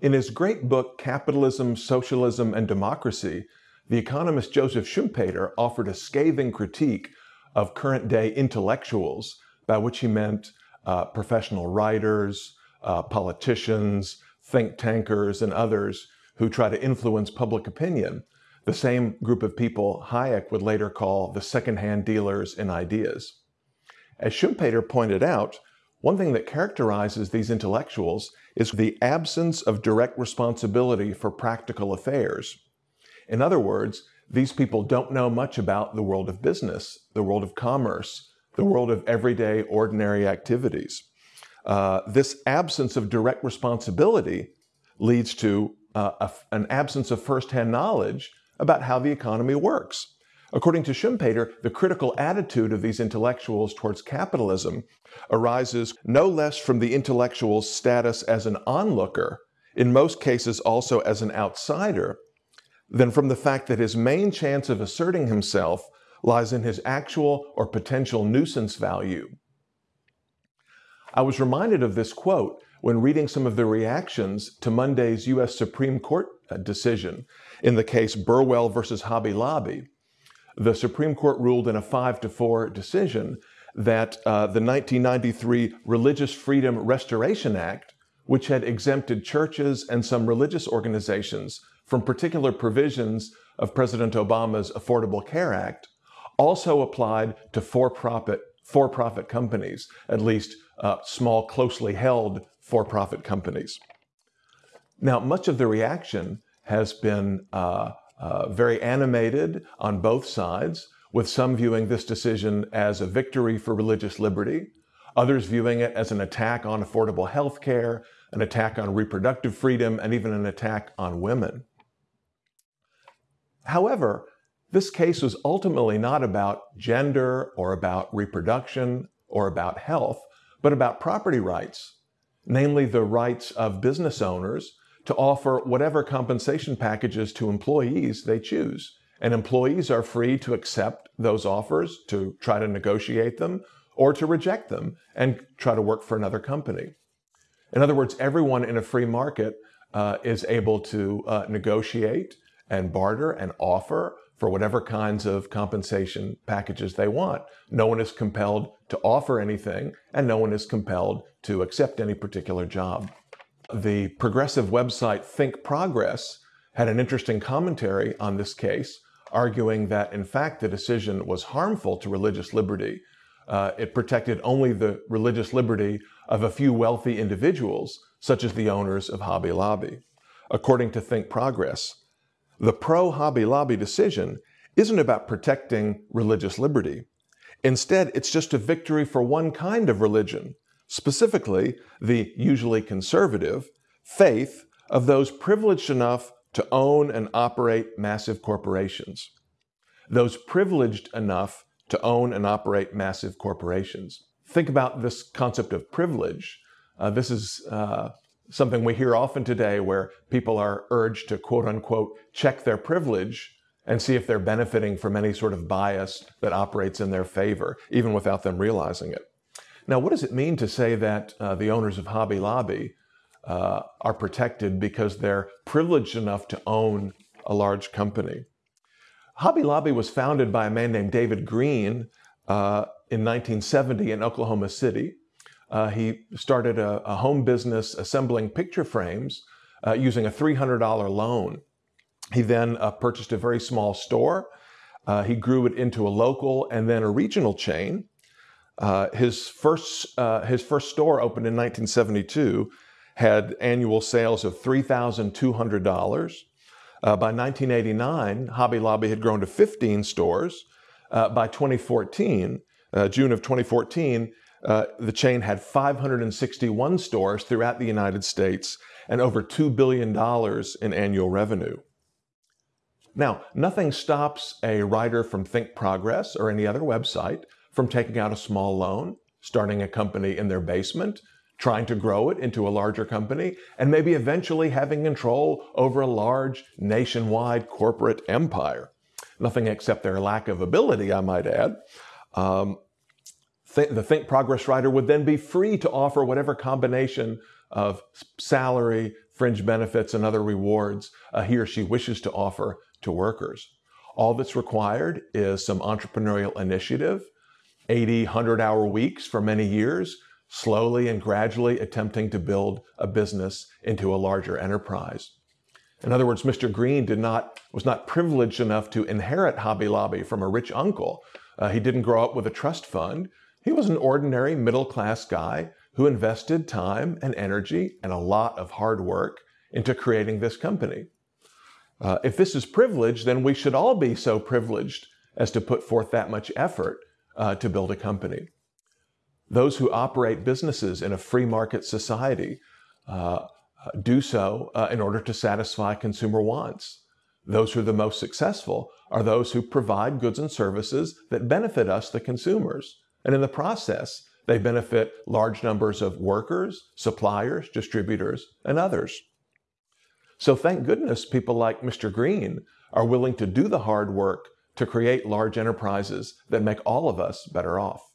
In his great book, Capitalism, Socialism, and Democracy, the economist Joseph Schumpeter offered a scathing critique of current day intellectuals, by which he meant uh, professional writers, uh, politicians, think tankers, and others who try to influence public opinion, the same group of people Hayek would later call the secondhand dealers in ideas. As Schumpeter pointed out, one thing that characterizes these intellectuals is the absence of direct responsibility for practical affairs. In other words, these people don't know much about the world of business, the world of commerce, the world of everyday, ordinary activities. Uh, this absence of direct responsibility leads to uh, a, an absence of firsthand knowledge about how the economy works. According to Schumpeter, the critical attitude of these intellectuals towards capitalism arises no less from the intellectual's status as an onlooker, in most cases also as an outsider, than from the fact that his main chance of asserting himself lies in his actual or potential nuisance value. I was reminded of this quote when reading some of the reactions to Monday's U.S. Supreme Court uh, decision in the case Burwell versus Hobby Lobby the Supreme Court ruled in a 5 to 4 decision that uh, the 1993 Religious Freedom Restoration Act, which had exempted churches and some religious organizations from particular provisions of President Obama's Affordable Care Act, also applied to for-profit for-profit companies, at least uh, small, closely held for-profit companies. Now, much of the reaction has been uh, uh, very animated on both sides, with some viewing this decision as a victory for religious liberty, others viewing it as an attack on affordable health care, an attack on reproductive freedom, and even an attack on women. However, this case was ultimately not about gender or about reproduction or about health, but about property rights, namely the rights of business owners to offer whatever compensation packages to employees they choose. And employees are free to accept those offers, to try to negotiate them, or to reject them and try to work for another company. In other words, everyone in a free market uh, is able to uh, negotiate and barter and offer for whatever kinds of compensation packages they want. No one is compelled to offer anything, and no one is compelled to accept any particular job. The progressive website Think Progress had an interesting commentary on this case, arguing that in fact the decision was harmful to religious liberty. Uh, it protected only the religious liberty of a few wealthy individuals, such as the owners of Hobby Lobby. According to Think Progress, the pro Hobby Lobby decision isn't about protecting religious liberty. Instead, it's just a victory for one kind of religion, specifically the usually conservative, faith of those privileged enough to own and operate massive corporations. Those privileged enough to own and operate massive corporations. Think about this concept of privilege. Uh, this is uh, something we hear often today where people are urged to quote unquote check their privilege and see if they're benefiting from any sort of bias that operates in their favor, even without them realizing it. Now, what does it mean to say that uh, the owners of Hobby Lobby uh, are protected because they're privileged enough to own a large company? Hobby Lobby was founded by a man named David Green uh, in 1970 in Oklahoma City. Uh, he started a, a, home business assembling picture frames uh, using a $300 loan. He then uh, purchased a very small store. he grew it into a local and then a regional chain. Uh, his first uh, his first store opened in 1972 had annual sales of $3,200. Uh, by 1989, Hobby Lobby had grown to 15 stores. Uh, by 2014, uh, June of 2014, uh, the chain had 561 stores throughout the United States and over $2 billion in annual revenue. Now, nothing stops a writer from Think Progress or any other website from taking out a small loan, starting a company in their basement, trying to grow it into a larger company, and maybe eventually having control over a large nationwide corporate empire. Nothing except their lack of ability, I might add. Um, th- the Think Progress writer would then be free to offer whatever combination of salary, fringe benefits, and other rewards uh, he or she wishes to offer to workers. All that's required is some entrepreneurial initiative, 80, 100 hour weeks for many years, slowly and gradually attempting to build a business into a larger enterprise. In other words, Mr. Green did not, was not privileged enough to inherit Hobby Lobby from a rich uncle. Uh, he didn't grow up with a trust fund. He was an ordinary middle class guy who invested time and energy and a lot of hard work into creating this company. Uh, if this is privilege, then we should all be so privileged as to put forth that much effort uh, to build a company. Those who operate businesses in a free market society uh, do so uh, in order to satisfy consumer wants. Those who are the most successful are those who provide goods and services that benefit us, the consumers. And in the process, they benefit large numbers of workers, suppliers, distributors, and others. So thank goodness people like Mr. Green are willing to do the hard work to create large enterprises that make all of us better off.